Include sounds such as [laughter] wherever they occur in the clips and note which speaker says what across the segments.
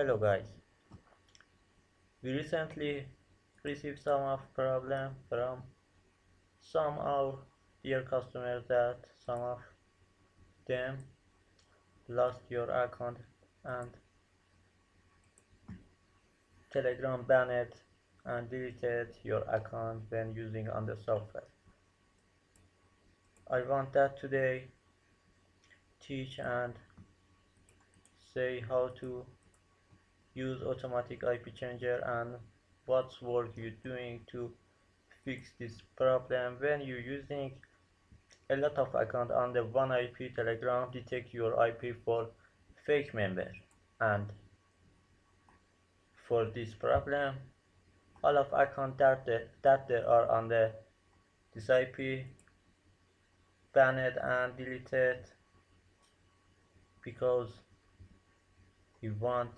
Speaker 1: Hello guys. We recently received some of problem from some of dear customers that some of them lost your account and Telegram banned and deleted your account when using on the software. I want that today teach and say how to use automatic IP changer and what's work you doing to fix this problem. When you're using a lot of account on the one IP telegram detect your IP for fake member and for this problem all of account that, that there are on the this IP banned and deleted because you want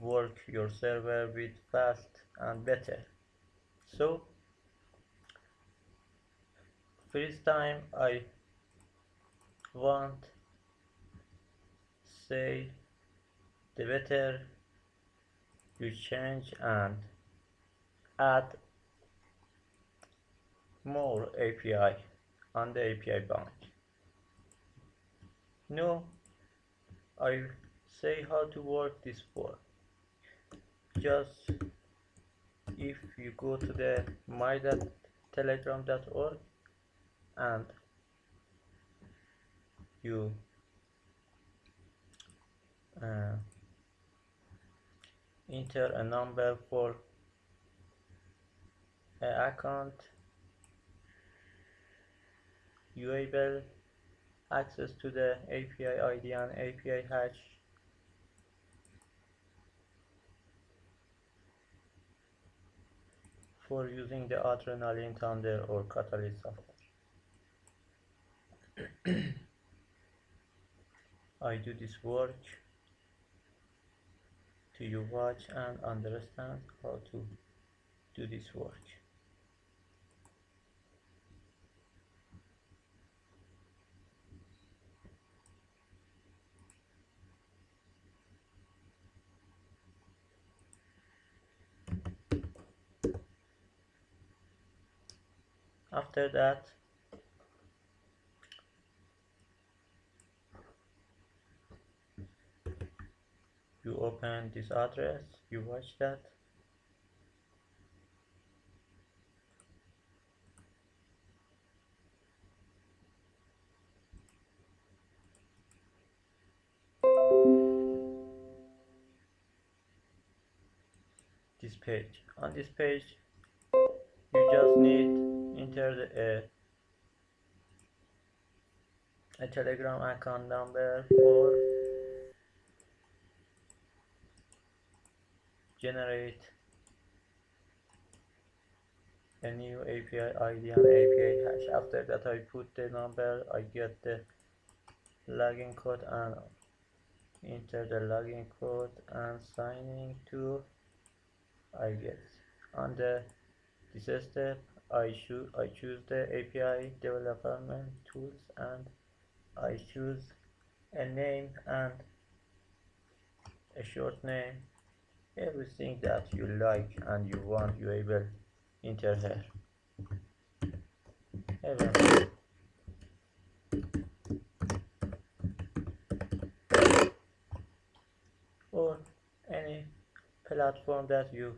Speaker 1: work your server with fast and better so first time I want say the better you change and add more API on the API branch. now I say how to work this for. Just if you go to the my.telegram.org and you uh, enter a number for an account you able access to the API ID and API hash for using the Adrenaline Thunder or Catalyst. [clears throat] I do this work to you watch and understand how to do this work. After that. You open this address you watch that. This page. On this page you just need enter a, a telegram account number for generate a new API ID and API hash. After that I put the number I get the login code and enter the login code and signing to I get on the this step I choose I choose the API development tools and I choose a name and a short name. Everything that you like and you want you able enter here Even or any platform that you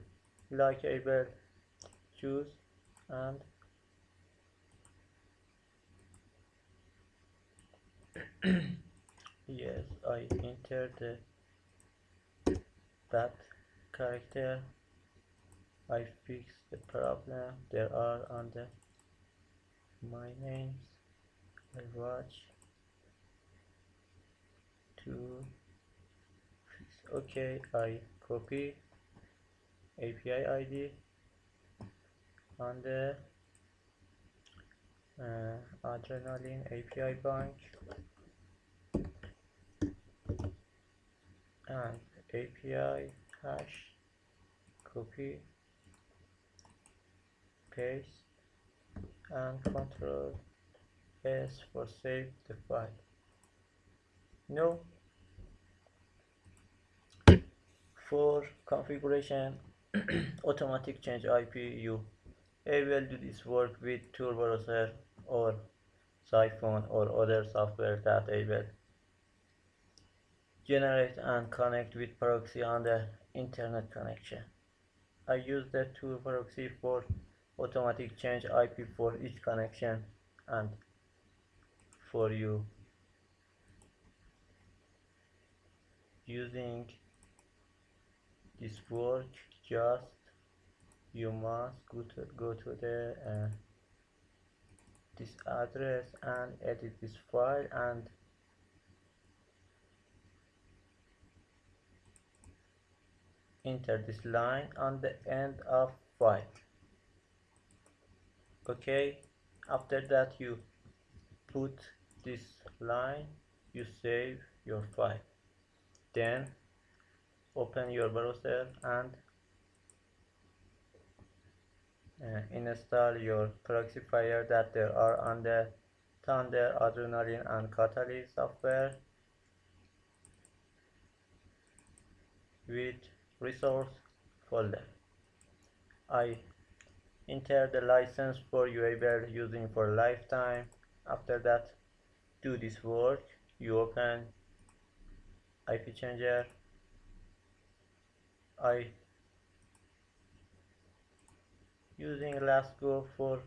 Speaker 1: like able choose and [clears throat] yes I entered the, that character. I fix the problem. There are on the my names. I watch. To fix okay I copy API ID on the uh, Adrenaline API bank and API hash copy paste and control S for save the file. No. For configuration [clears throat] automatic change IP you able to this work with Tor browser or Psiphon or other software that able generate and connect with proxy on the internet connection. I use the Tor proxy for automatic change IP for each connection and for you using this work just you must go to, go to the uh, this address and edit this file and enter this line on the end of file. Okay? After that you put this line you save your file. Then open your browser and Uh, install your proxifier that there are on the Thunder, Adrenaline and Catalyst software with resource folder. I enter the license for UABL using for lifetime. After that, do this work. You open IP changer I using LastGo for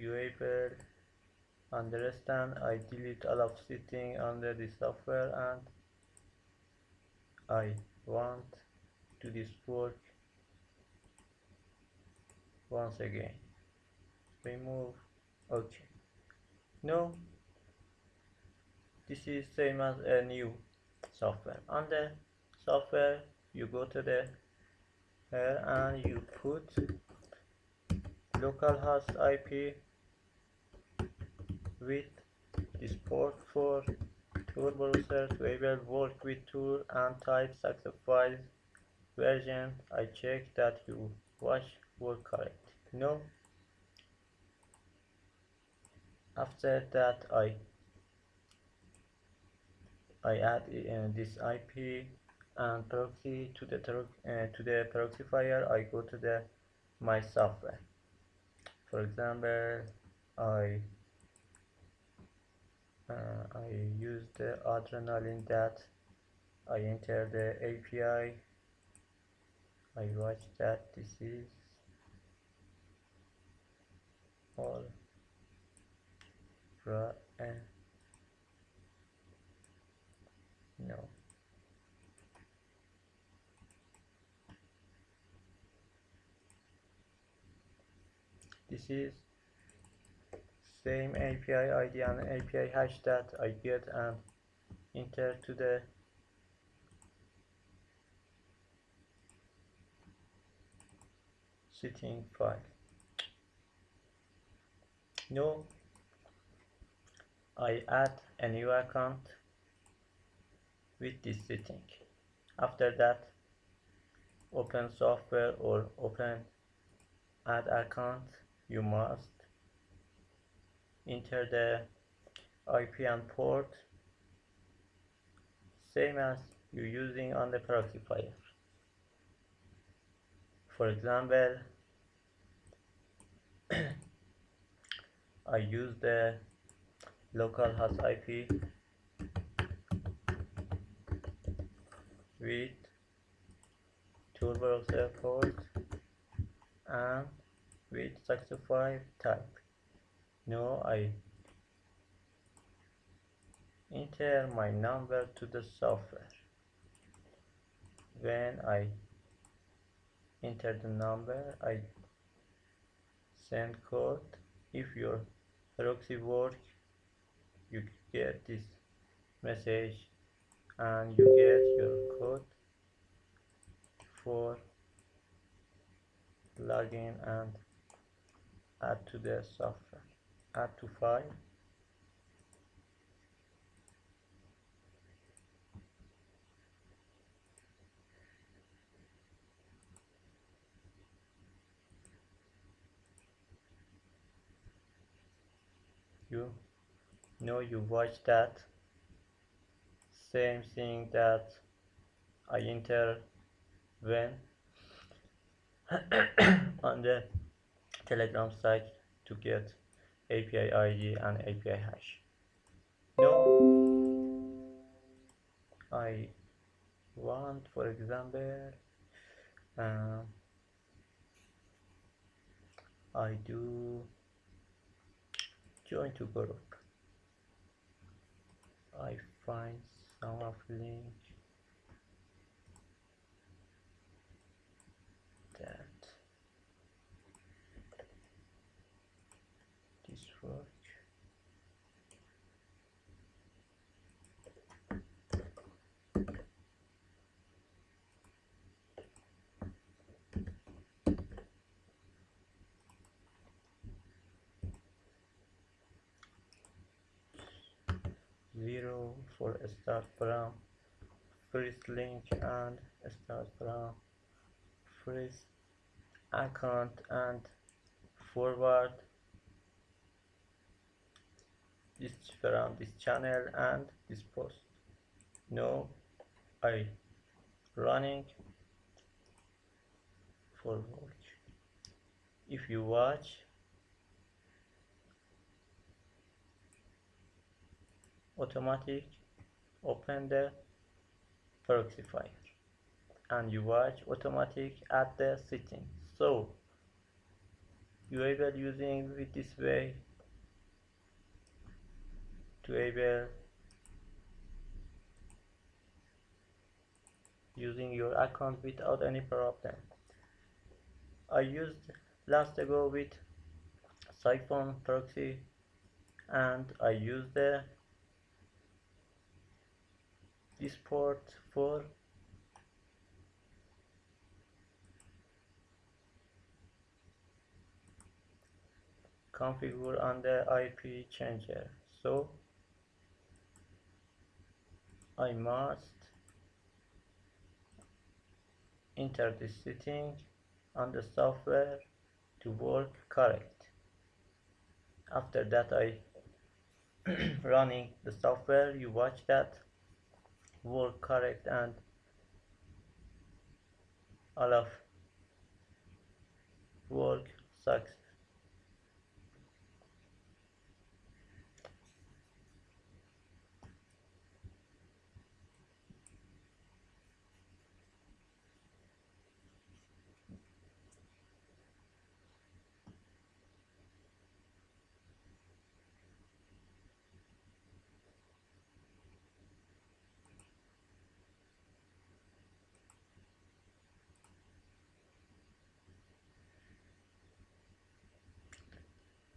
Speaker 1: UAPL understand I delete all of setting under the software and I want to this work once again. Remove. Okay no this is same as a new software. The software you go to the here and you put? Localhost IP with this port for Tor browser to able work with Tor and type success version. I check that you watch work correct. No. After that I I add uh, this IP and proxy to the uh, to the proxifier I go to the my software. For example I uh, I use the adrenaline that I enter the API I. Watch that this is all right no this is same API ID and API hash that I get and enter to the setting file. Now I add a new account with this setting. After that, open software or open add account, you must enter the IP and port same as you're using on the proxifier. For example, [clears throat] I use the localhost IP with browser port and with 65 type. Now I enter my number to the software. When I enter the number, I send code. If your proxy work, you get this message and you get your code for login and add to the software add to file you know you watch that same thing that I enter when [clears throat] on the telegram site to get API ID and API hash. No. I want for example um, I do join to group. I find some of link that this work zero for start from first link and start from first account and forward this from this channel and this post. No I running for work if you watch automatic open the proxy file. And you watch automatic at the setting. So you able using with this way to able using your account without any problem. I used last ago with Psiphon proxy and I used the this port for configure on the IP changer. So I must enter the setting on the software to work correct. After that I [clears throat] running the software you watch that work correct and all of work sucks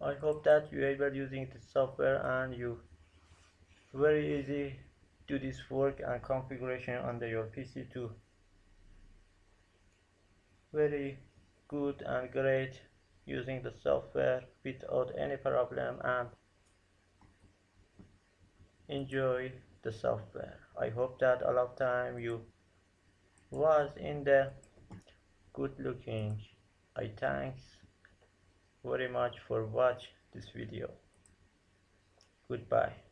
Speaker 1: I hope that you able using the software and you very easy do this work and configuration under your PC too. Very good and great using the software without any problem and enjoy the software. I hope that a lot of time you was in the good looking. I thanks very much for watch this video. Goodbye